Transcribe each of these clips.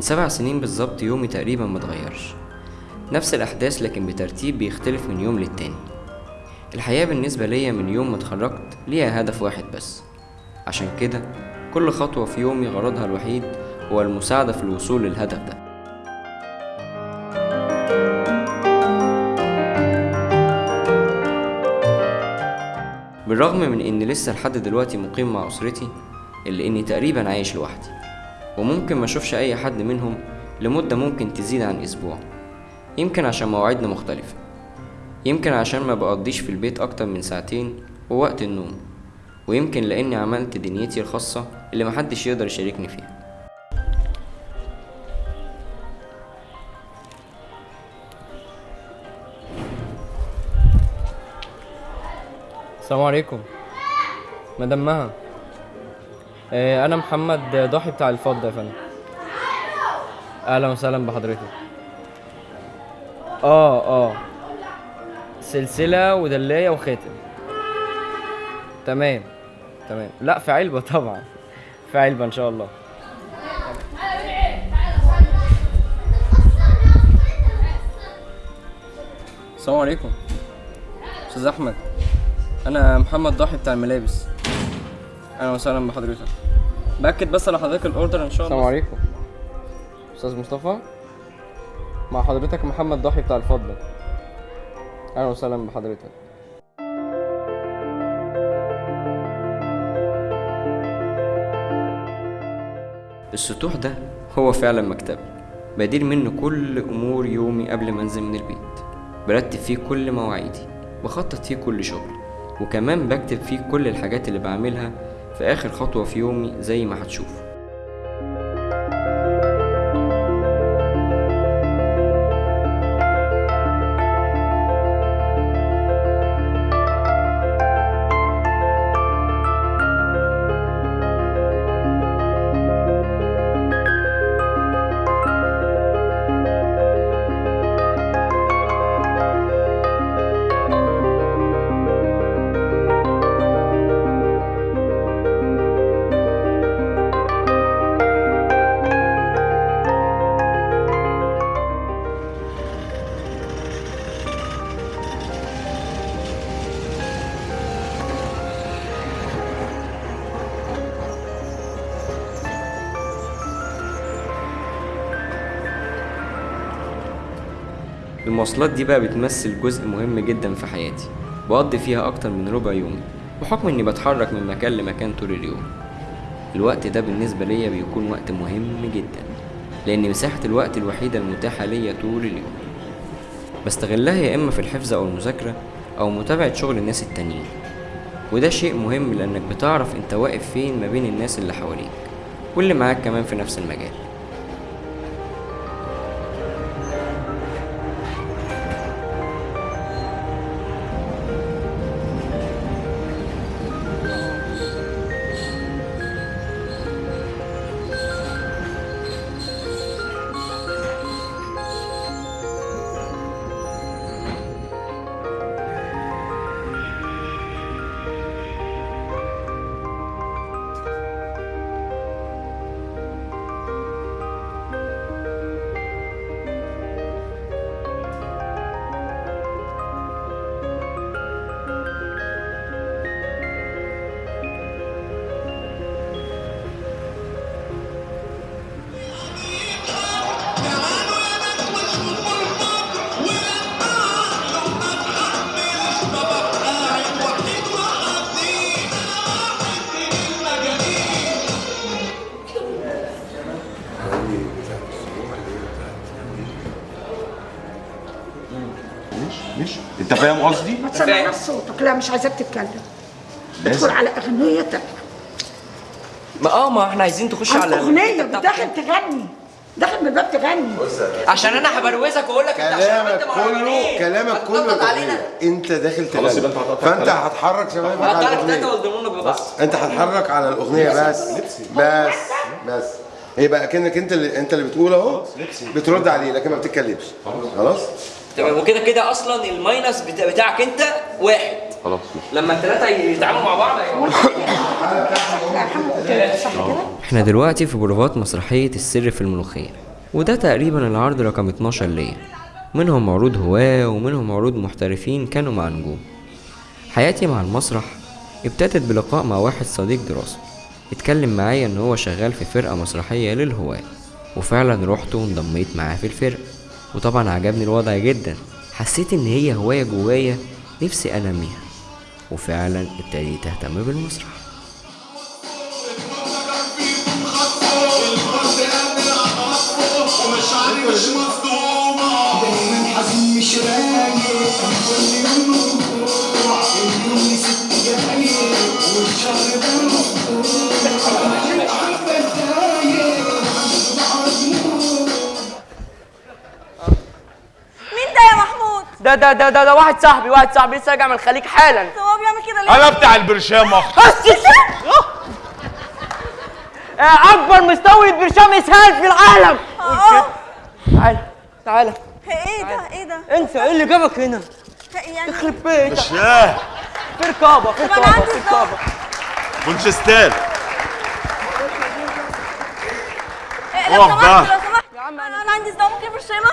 من سبع سنين بالظبط يومي تقريبا متغيرش نفس الأحداث لكن بترتيب بيختلف من يوم للتاني. الحياة بالنسبة ليا من يوم ما اتخرجت ليها هدف واحد بس. عشان كده كل خطوة في يومي غرضها الوحيد هو المساعدة في الوصول للهدف ده. بالرغم من اني لسه لحد دلوقتي مقيم مع أسرتي الا إني تقريبا عايش لوحدي. وممكن ما أشوفش أي حد منهم لمدة ممكن تزيد عن أسبوع. يمكن عشان مواعيدنا مختلفة. يمكن عشان ما بقضيش في البيت أكتر من ساعتين ووقت النوم. ويمكن لأني عملت دنيتي الخاصة اللي محدش يقدر يشاركني فيها. السلام عليكم. مدام مها. أنا محمد ضاحي بتاع الفضة يا فندم. أهلا وسهلا بحضرتك. آه آه. سلسلة ودلاية وخاتم. تمام تمام. لا في علبة طبعا. في علبة إن شاء الله. السلام عليكم. أستاذ أحمد. أنا محمد ضاحي بتاع الملابس. أهلا وسهلا بحضرتك. بأكد بس على حضرتك الأوردر إن شاء الله. السلام عليكم. أستاذ مصطفى مع حضرتك محمد ضاحي بتاع الفضه أهلا وسهلا بحضرتك. السطوح ده هو فعلا مكتبي بدير منه كل أمور يومي قبل ما أنزل من البيت. برتب فيه كل مواعيدي بخطط فيه كل شغل وكمان بكتب فيه كل الحاجات اللي بعملها في آخر خطوة في يومي زي ما هتشوفوا المواصلات دي بقى بتمثل جزء مهم جدا في حياتي بقضي فيها أكتر من ربع يومي بحكم إني بتحرك من مكان لمكان طول اليوم. الوقت ده بالنسبة ليا بيكون وقت مهم جدا لأن مساحة الوقت الوحيدة المتاحة ليا طول اليوم. بستغلها يا إما في الحفظ أو المذاكرة أو متابعة شغل الناس التانيين. وده شيء مهم لأنك بتعرف أنت واقف فين ما بين الناس اللي حواليك واللي معاك كمان في نفس المجال. مش انت فاهم قصدي؟ ما تسمعناش صوتك. لا مش عايزاك تتكلم. ادخل على أغنيتك. ما آه ما إحنا عايزين تخش على اغنيه داخل تغني داخل من الباب تغني. عشان أنا هبروزك واقول لك انت عشان كلامك انت كله. كلامك كله. انت داخل خلاص تغني يبقى انت هتقطع فانت. هتحرك شبابك على الاغنيه ببعض انت هتحرك على الأغنية بس. بس. بس. يبقى كأنك انت اللي انت اللي بتقول اهو. بترد عليه لكن ما بتتكلمش. خلاص؟ تمام. وكده كده أصلا الماينس بتا- بتاعك أنت واحد. خلاص. لما الثلاثه يتعاملوا مع بعض إحنا دلوقتي في بروفات مسرحية السر في الملوخية وده تقريبا العرض رقم 12 ليا. منهم عروض هواة ومنهم عروض محترفين كانوا مع نجوم. حياتي مع المسرح ابتدت بلقاء مع واحد صديق دراسة. اتكلم معايا إن هو شغال في فرقة مسرحية للهواة وفعلا رحت وانضميت معاه في الفرقة. وطبعا عجبني الوضع جدا. حسيت إن هي هواية جوايا نفسي أنميها. وفعلا ابتديت أهتم بالمسرح. مين ده ده ده ده, ده واحد صاحبي واحد صاحبي لسه راجع من الخليج حالا. هو بيعمل كده ليه؟ أنا بتاع البرشام آه، أكبر مستورد برشام إسهال في العالم. تعالى تعالى إيه ده؟ إيه ده؟ انت إيه اللي جابك هنا؟ يعني يخرب بيتك برشام في رقابة في رقابة في رقابة. إيه، سمحت بقى. لو سمحت. يا عم أنا أنا عندي صداع ممكن برشامه؟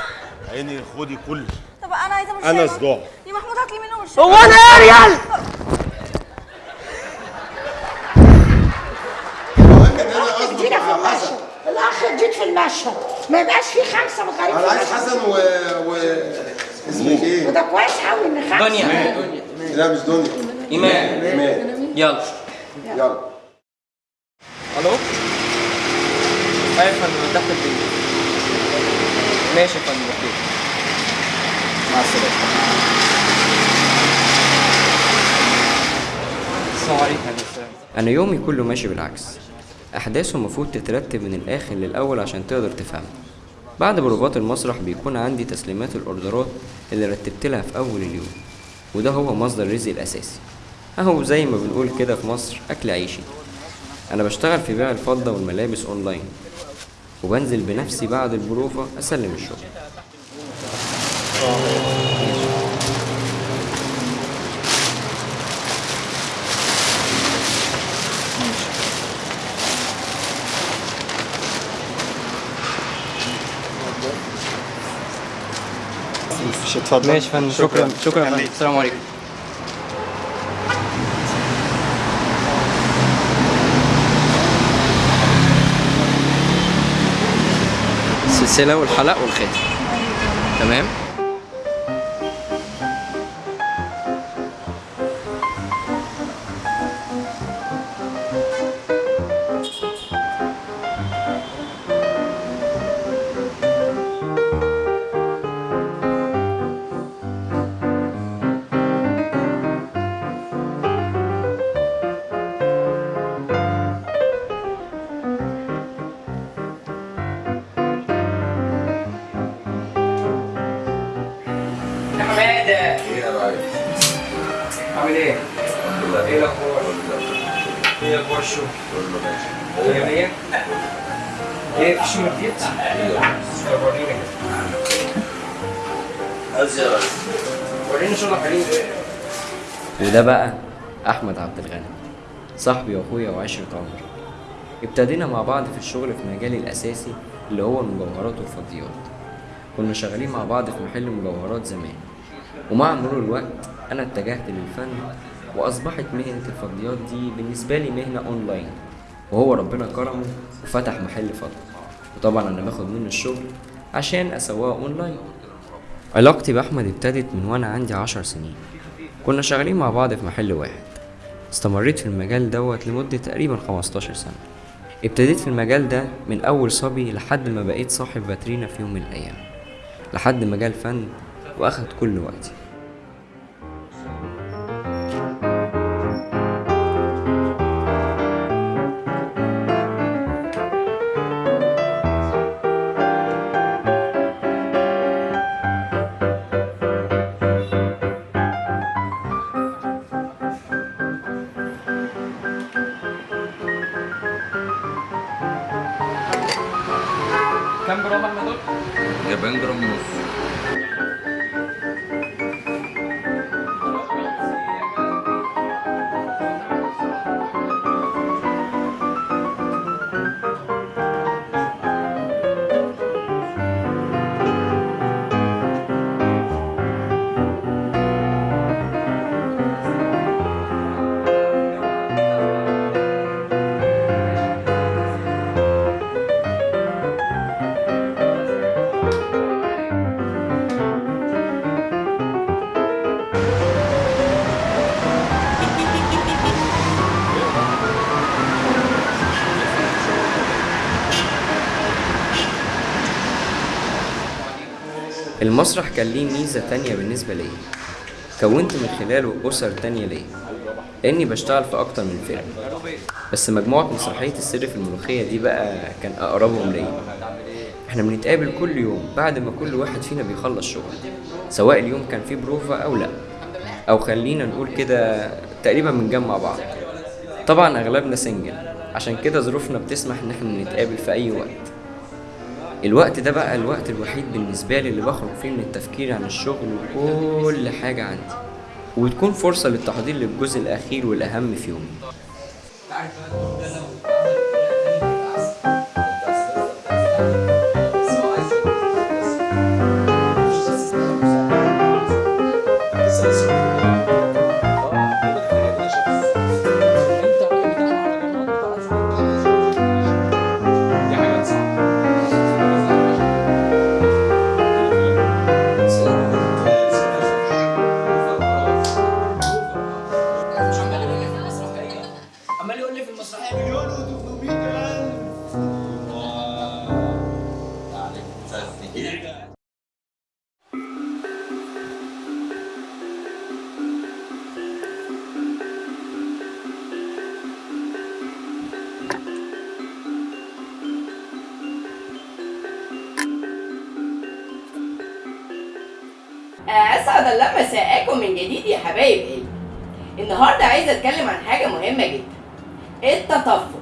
عيني خدي كل طب أنا عايزه برشامه أنا صداع. يا محمود هات لي منه برشامه هو أنا يا ريال! جينا في المشهد. الاخ جديد في المشهد. ما يبقاش في خمسة مغاربه أنا عايز حسن و... و... اسمك إيه؟ وده كويس قوي ان خمسه دنيا. لا مش دنيا. إيمان. إيمان. يلا. يلا. ألو؟ أيوه يا فندم تحت البيت ماشي يا فندم أوكي. مع السلام عليكم أنا يومي كله ماشي بالعكس. أحداثه المفروض تترتب من الآخر للأول عشان تقدر تفهمها بعد بروفات المسرح بيكون عندي تسليمات الأوردرات اللي رتبت لها في أول اليوم وده هو مصدر رزقي الأساسي. أهو زي ما بنقول كده في مصر أكل عيشي. أنا بشتغل في بيع الفضة والملابس أونلاين وبنزل بنفسي بعد البروفة أسلم الشغل. ماشي يا فندم شكرا شكرا فندم السلام عليكم السلسلة والحلق والخاتم تمام عامل إيه؟ إيه الأخبار؟ إيه مية؟ إيه؟ في حليب وده بقى أحمد عبد الغني صاحبي وأخويا وعشرة عمر ابتدينا مع بعض في الشغل في مجالي الأساسي اللي هو المجوهرات والفضيات. كنا شغالين مع بعض في محل مجوهرات زمان. ومع مرور الوقت أنا اتجهت للفن وأصبحت مهنة الفضيات دي بالنسبة لي مهنة اونلاين وهو ربنا كرمه وفتح محل فضة وطبعا أنا باخد منه الشغل عشان أسوقه اونلاين علاقتي بأحمد ابتدت من وأنا عندي عشر سنين. كنا شغالين مع بعض في محل واحد. استمريت في المجال دوت لمدة تقريبا 15 سنة. ابتديت في المجال ده من أول صبي لحد ما بقيت صاحب فاترينا في يوم من الأيام. لحد ما جه الفن وأخد كل وقتي. jam berapa betul? Ya bang terus. المسرح كان ليه ميزة تانية بالنسبة ليا كونت من خلاله أسر تانية ليا لأني بشتغل في أكتر من فيلم. بس مجموعة مسرحية السر في الملوخية دي بقى كان أقربهم ليا. إحنا بنتقابل كل يوم بعد ما كل واحد فينا بيخلص شغل. سواء اليوم كان فيه بروفا أو لأ. أو خلينا نقول كده تقريبا بنجمع بعض. طبعا أغلبنا single عشان كده ظروفنا بتسمح إن إحنا نتقابل في أي وقت. الوقت ده بقى الوقت الوحيد بالنسبة لي اللي بخرج فيه من التفكير عن الشغل وكل حاجة عندي. وتكون فرصة للتحضير للجزء الأخير والأهم في يومي. الله مساءكم من جديد يا حبايب قلبي. النهاردة عايزة أتكلم عن حاجة مهمة جدا. التطفل.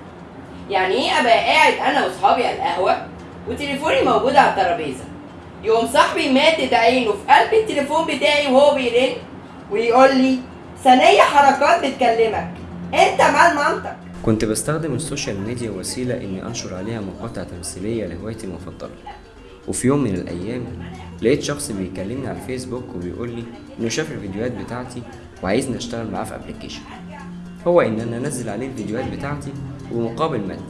يعني إيه أبقى قاعد أنا وأصحابي على القهوة وتليفوني موجود على الترابيزة؟ يقوم صاحبي مادد عينه في قلب التليفون بتاعي وهو بيرن ويقول لي ثانية حركات بتكلمك. أنت مال مامتك. كنت بستخدم ال social media وسيلة إني أنشر عليها مقاطع تمثيلية لهوايتي المفضلة. وفي يوم من الأيام لقيت شخص بيكلمني على الفيسبوك وبيقول لي إنه شاف الفيديوهات بتاعتي وعايزني أشتغل معاه في أبلكيشن هو إن أنا أنزل عليه الفيديوهات بتاعتي بمقابل مادي.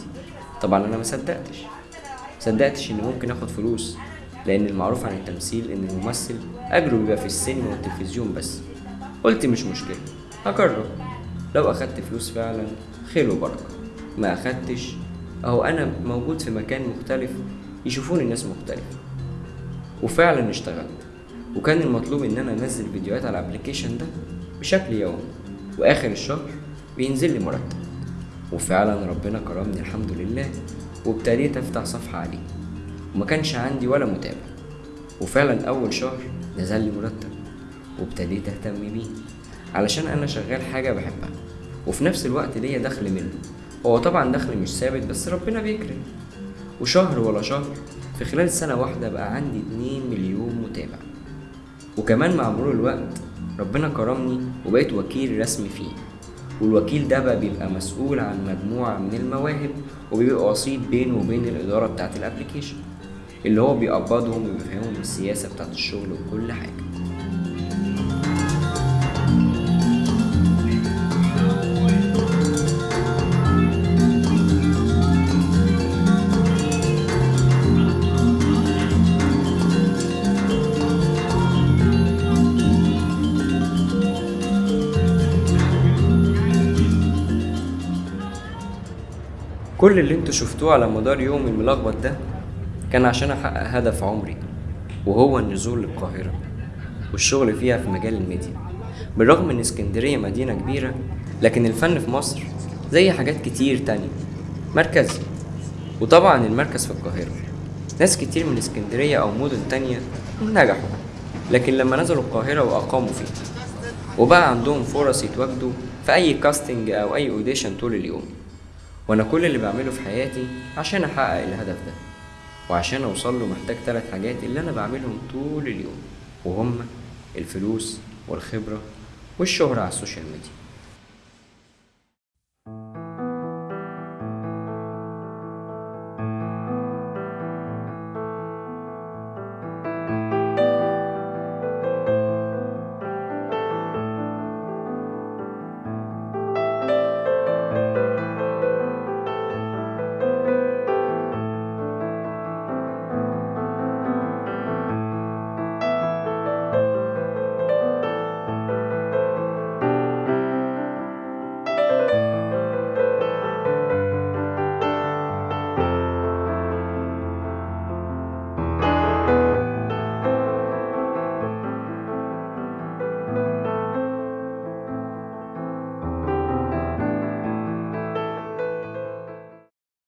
طبعا أنا ما صدقتش. صدقتش إن ممكن آخد فلوس لأن المعروف عن التمثيل إن الممثل أجره بيبقى في السينما والتلفزيون بس. قلت مش مشكلة هجرب. لو أخدت فلوس فعلا خير وبركة. ما أخدتش أهو أنا موجود في مكان مختلف يشوفوني الناس مختلفة. وفعلا اشتغلت. وكان المطلوب إن أنا أنزل فيديوهات على الأبليكيشن ده بشكل يومي. وآخر الشهر بينزل لي مرتب. وفعلا ربنا كرمني الحمد لله وابتديت أفتح صفحة عليه. وما كانش عندي ولا متابع. وفعلا أول شهر نزل لي مرتب. وابتديت أهتم بيه علشان أنا شغال حاجة بحبها. وفي نفس الوقت ليا دخل منه. هو طبعا دخل مش ثابت بس ربنا بيكرم. وشهر ولا شهر في خلال سنة واحدة بقى عندي 2 مليون متابع. وكمان مع مرور الوقت ربنا كرمني وبقيت وكيل رسمي فيه. والوكيل ده بقى بيبقى مسؤول عن مجموعة من المواهب وبيبقى وسيط بينه وبين الإدارة بتاعة الأبليكيشن اللي هو بيقبضهم وبيفهمهم السياسة بتاعة الشغل وكل حاجة. كل اللي أنتوا شفتوه على مدار يومي الملخبط ده كان عشان احقق هدف عمري وهو النزول للقاهرة والشغل فيها في مجال الميديا. بالرغم ان اسكندرية مدينة كبيرة لكن الفن في مصر زي حاجات كتير تانية. مركزي وطبعا المركز في القاهرة. ناس كتير من اسكندرية أو مدن تانية نجحوا لكن لما نزلوا القاهرة وأقاموا فيها وبقى عندهم فرص يتواجدوا في أي casting أو أي audition طول اليوم. وأنا كل اللي بعمله في حياتي عشان أحقق الهدف ده وعشان أوصل له محتاج ثلاث حاجات اللي أنا بعملهم طول اليوم وهم الفلوس والخبرة والشهرة على ال social media.